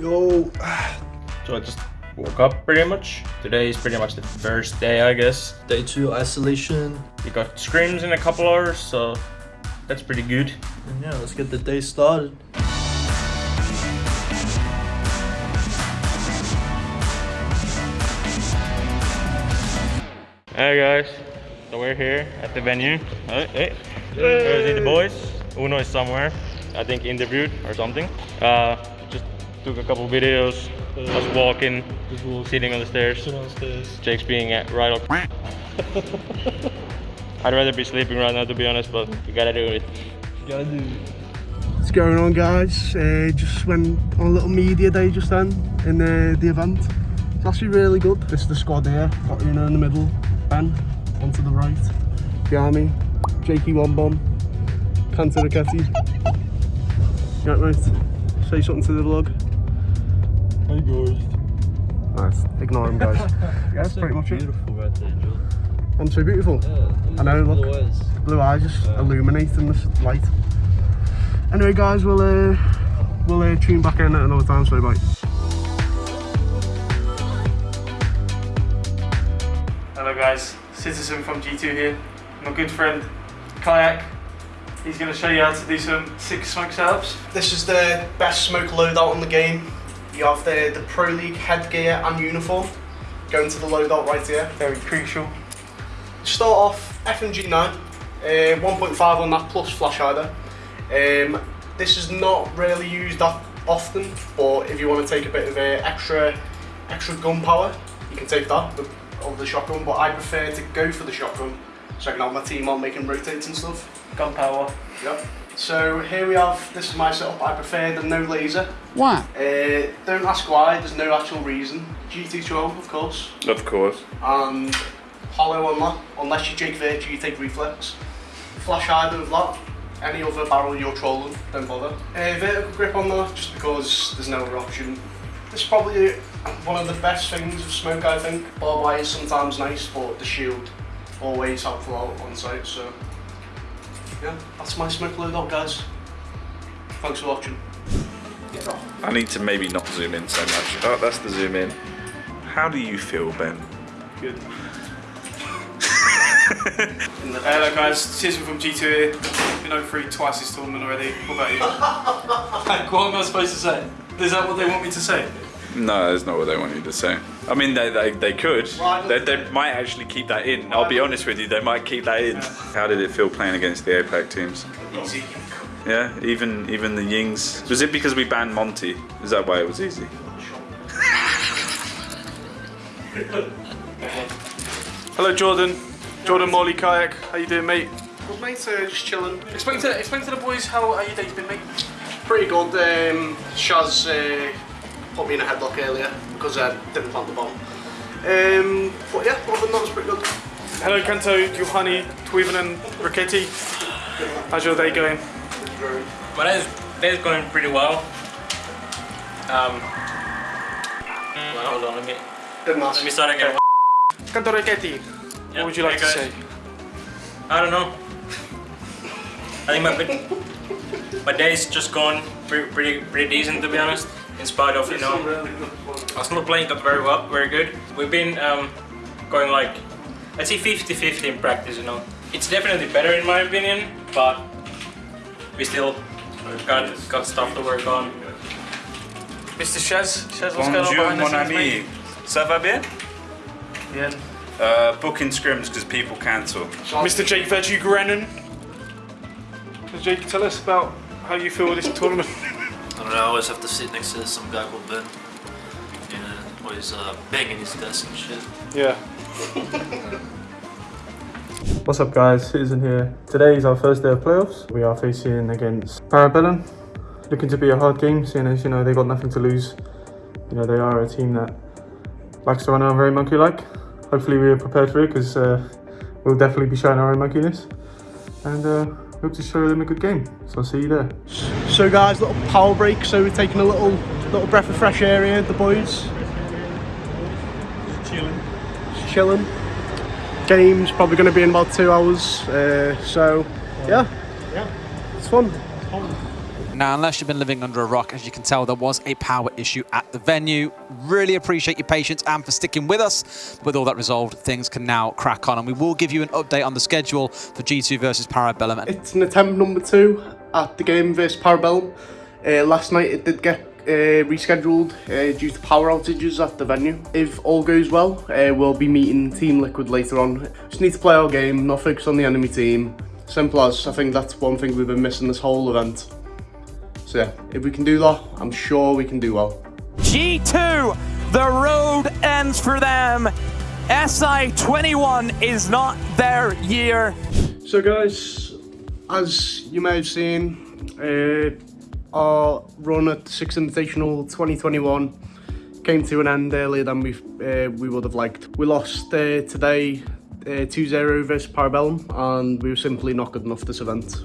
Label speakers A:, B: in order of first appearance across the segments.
A: Yo.
B: So I just woke up pretty much. Today is pretty much the first day, I guess.
A: Day two isolation.
B: We got scrims in a couple hours, so that's pretty good.
A: And yeah, let's get the day started.
B: Hey guys, so we're here at the venue. Hey, hey. Go see the boys. Uno is somewhere, I think interviewed or something. Uh, took a couple videos. Us walking,
A: Just walk
B: sitting on the stairs.
A: sit on the stairs.
B: Jake's being at right up. I'd rather be sleeping right now to be honest, but you gotta do it.
A: You Gotta do. It.
C: What's going on guys? Uh, just went on a little media day just then in uh, the event. It's actually really good. This is the squad here. Got Uno in the middle, Ben onto the right, behind me, Jakey One Bomb, Kantoraketti. Right mate, say something to the vlog.
A: Hey guys.
C: Nice, ignore him guys. yeah, that's pretty much it.
A: Beautiful right there, Joe.
C: I'm so beautiful.
A: Yeah,
C: I know, look.
A: blue eyes.
C: Blue eye just illuminating this light. Anyway guys, we'll uh, we'll uh, tune back in at another time, so bye.
D: Hello guys, Citizen from G2 here. My good friend Kayak. He's going to show you how to do some six smoke setups.
C: This is the best smoke loadout in the game. You have the, the Pro League headgear and uniform going to the loadout right here.
D: Very crucial.
C: Start off FMG9, uh, 1.5 on that plus flash hider. Um, this is not really used that often, but if you want to take a bit of uh, extra extra gun power, you can take that with- over the shotgun. But I prefer to go for the shotgun so I can have my team on making rotates and stuff.
D: Gunpowder.
C: Yep. So here we have, this is my setup, I prefer the no laser.
E: Why?
C: Uh, don't ask why, there's no actual reason. GT12 of course,
E: Of course.
C: and hollow on that, unless you Jake Virtue you take reflex. Flash either of that, any other barrel you're trolling, don't bother. Uh, vertical grip on that, just because there's no other option. This is probably one of the best things of smoke I think. Barbed wire is sometimes nice, but the shield always helpful out on site, so yeah, that's my smoke loadout guys. Thanks for watching.
E: I need to maybe not zoom in so much. Oh, that's the zoom in. How do you feel, Ben?
D: Good. Hello guys, Citizen from G2 here. Been over three twice this tournament already. What about you? like, what am I supposed to say? Is that what they want me to say?
E: No, that's not what they want you to say. I mean, they, they, they could.
C: Right,
E: They, they might actually keep that in. I'll be honest with you, they might keep that in. How did it feel playing against the APAC teams?
C: Easy.
E: Yeah, even even the Yings. Was it because we banned Monty? Is that why it was easy?
D: Hello Jordan. Jordan Morley Kayak. How you doing mate?
C: Good mate, uh, just chilling.
D: Explain to explain to the boys how, how your day's been mate.
C: Pretty good. Um, Shaz uh, put me in a headlock earlier because I didn't plant the bomb. Um, but yeah, other than that, was pretty good.
D: Hello Kanto, Juhani, Toivonen and Raketti. How's your day going?
B: My day's, day's going pretty well. Um, well, hold on, let me,
C: Didn't
B: let me start again.
D: Kantoraketti,
B: Yeah,
D: what would you like
B: hey,
D: to
B: guys.
D: say?
B: I don't know. I think my my day's just gone pretty, pretty pretty decent to be honest. In spite of you know, I was not playing that very well, very good. We've been um, going like let's say 50-50 in practice. You know, it's definitely better in my opinion, but we still got got stuff to work on.
D: Mr. Shaz, Shaz, what's going on
E: Bonjour,
D: behind
E: mon ami. Ça va bien?
D: Yeah.
E: Uh, booking scrims because people cancel.
D: Mr. Jake Virtue Grannan. Jake, tell us about how you feel with this tournament.
F: I I always have to sit next to some guy called Ben. And always uh, banging his desk and shit.
D: Yeah.
G: What's up guys, Citizen here. Today is our first day of playoffs. We are facing against Parabellum. Looking to be a hard game, seeing as you know they got nothing to lose. You know they are a team that likes to run around very monkey-like. Hopefully we are prepared for it because uh, we'll definitely be showing our own monkeyness. And uh, hope to show them a good game. So I'll see you there.
C: So guys, little power break. So we're taking a little little breath of fresh air here, the boys. Chilling. Chilling. Game's probably going to be in about two hours. Uh, so yeah, yeah, it's fun.
H: Now, unless you've been living under a rock, as you can tell, there was a power issue at the venue. Really appreciate your patience and for sticking with us. With all that resolved, things can now crack on, and we will give you an update on the schedule for G2 versus Parabellum.
C: It's an attempt number two at the game versus Parabellum. Uh, last night it did get uh, rescheduled uh, due to power outages at the venue. If all goes well, uh, we'll be meeting Team Liquid later on. Just need to play our game, not focus on the enemy team. Simple as, I think that's one thing we've been missing this whole event. So yeah, if we can do that, I'm sure we can do well.
I: G2, the road ends for them. SI21 is not their year.
C: So guys, as you may have seen, uh, our run at Six Invitational 2021 came to an end earlier than we uh, we would have liked. We lost uh, today 2-0 versus Parabellum and we were simply not good enough this event.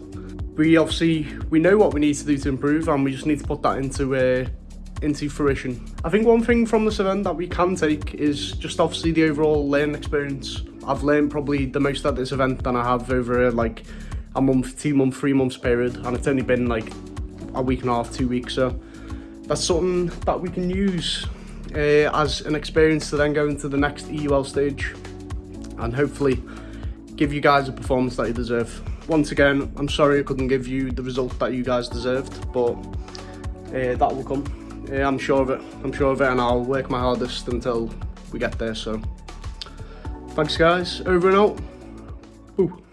C: We obviously, we know what we need to do to improve and we just need to put that into uh, into fruition. I think one thing from this event that we can take is just obviously the overall learning experience. I've learned probably the most at this event than I have over like a month, two month, three months period and it's only been like a week and a half, two weeks so that's something that we can use uh, as an experience to then go into the next EUL stage and hopefully give you guys a performance that you deserve. Once again, I'm sorry I couldn't give you the result that you guys deserved, but uh, that will come. Uh, I'm sure of it. I'm sure of it, and I'll work my hardest until we get there. So, thanks, guys. Over and out. Ooh.